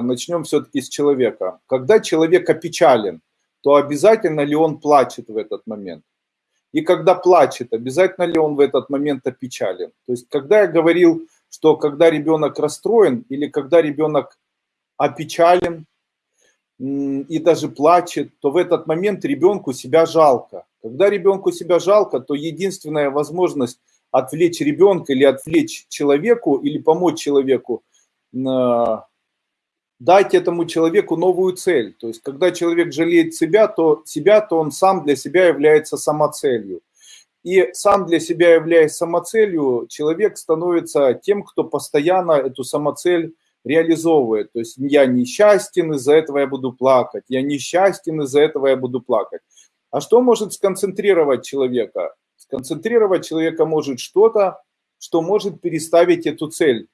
начнем все-таки с человека. Когда человек опечален, то обязательно ли он плачет в этот момент? И когда плачет, обязательно ли он в этот момент опечален? То есть, когда я говорил, что когда ребенок расстроен или когда ребенок опечален и даже плачет, то в этот момент ребенку себя жалко. Когда ребенку себя жалко, то единственная возможность отвлечь ребенка или отвлечь человеку или помочь человеку, дать этому человеку новую цель. То есть, когда человек жалеет себя, то себя, то он сам для себя является самоцелью. И сам для себя являясь самоцелью, человек становится тем, кто постоянно эту самоцель реализовывает. То есть я несчастен, из-за этого я буду плакать. Я несчастен, из-за этого я буду плакать. А что может сконцентрировать человека? Сконцентрировать человека может что-то, что может переставить эту цель.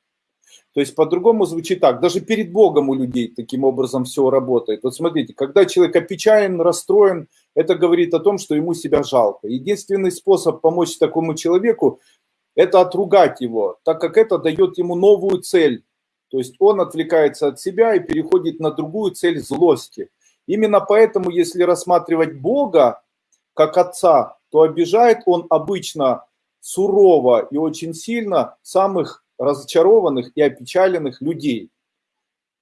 То есть по-другому звучит так, даже перед Богом у людей таким образом все работает. Вот смотрите, когда человек опечален, расстроен, это говорит о том, что ему себя жалко. Единственный способ помочь такому человеку – это отругать его, так как это дает ему новую цель. То есть он отвлекается от себя и переходит на другую цель злости. Именно поэтому, если рассматривать Бога как Отца, то обижает он обычно сурово и очень сильно самых разочарованных и опечаленных людей,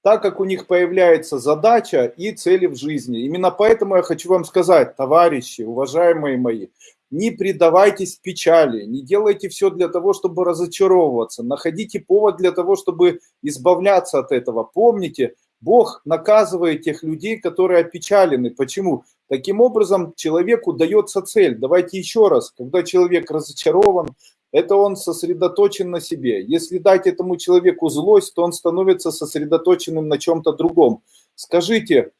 так как у них появляется задача и цели в жизни. Именно поэтому я хочу вам сказать, товарищи, уважаемые мои, не предавайтесь печали, не делайте все для того, чтобы разочаровываться, находите повод для того, чтобы избавляться от этого. Помните, Бог наказывает тех людей, которые опечалены. Почему? Таким образом, человеку дается цель. Давайте еще раз, когда человек разочарован, это он сосредоточен на себе. Если дать этому человеку злость, то он становится сосредоточенным на чем-то другом. Скажите,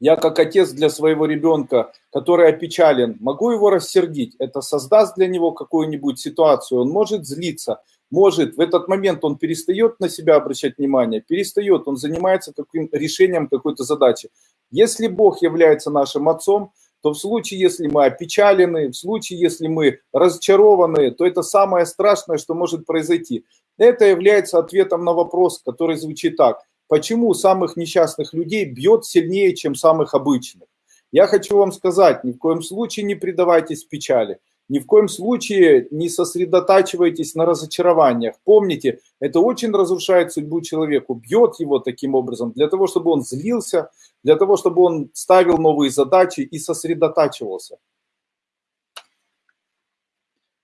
я как отец для своего ребенка, который опечален, могу его рассердить? Это создаст для него какую-нибудь ситуацию, он может злиться, может, в этот момент он перестает на себя обращать внимание, перестает, он занимается каким решением какой-то задачи. Если Бог является нашим отцом, то в случае, если мы опечалены, в случае, если мы разочарованы, то это самое страшное, что может произойти. Это является ответом на вопрос, который звучит так. Почему самых несчастных людей бьет сильнее, чем самых обычных? Я хочу вам сказать, ни в коем случае не предавайтесь печали. Ни в коем случае не сосредотачивайтесь на разочарованиях. Помните, это очень разрушает судьбу человеку, бьет его таким образом, для того, чтобы он злился, для того, чтобы он ставил новые задачи и сосредотачивался.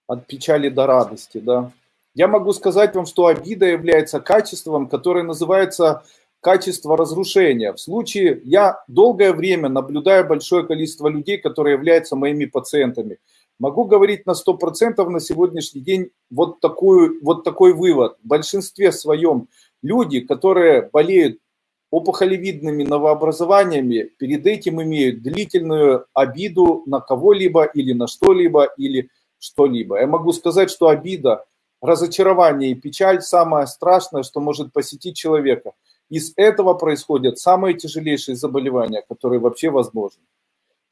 От печали до радости, да. Я могу сказать вам, что обида является качеством, которое называется качество разрушения. В случае, я долгое время наблюдаю большое количество людей, которые являются моими пациентами – Могу говорить на 100% на сегодняшний день вот, такую, вот такой вывод. В большинстве своем люди, которые болеют опухолевидными новообразованиями, перед этим имеют длительную обиду на кого-либо или на что-либо или что-либо. Я могу сказать, что обида, разочарование и печаль – самое страшное, что может посетить человека. Из этого происходят самые тяжелейшие заболевания, которые вообще возможны.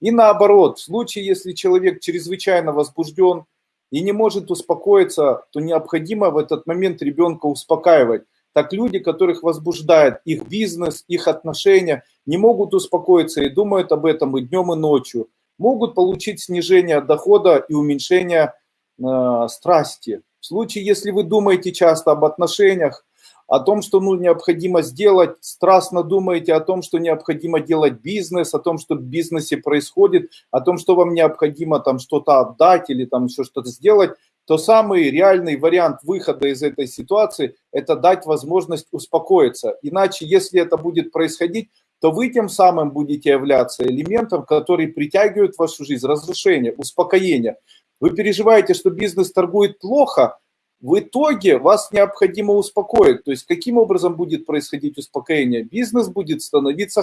И наоборот, в случае, если человек чрезвычайно возбужден и не может успокоиться, то необходимо в этот момент ребенка успокаивать. Так люди, которых возбуждает их бизнес, их отношения, не могут успокоиться и думают об этом и днем, и ночью. Могут получить снижение дохода и уменьшение э, страсти. В случае, если вы думаете часто об отношениях, о том, что ну, необходимо сделать, страстно думаете о том, что необходимо делать бизнес, о том, что в бизнесе происходит, о том, что вам необходимо там что-то отдать или там еще что-то сделать, то самый реальный вариант выхода из этой ситуации – это дать возможность успокоиться. Иначе, если это будет происходить, то вы тем самым будете являться элементом, который притягивает в вашу жизнь разрушение, успокоение. Вы переживаете, что бизнес торгует плохо – в итоге вас необходимо успокоить. То есть каким образом будет происходить успокоение? Бизнес будет становиться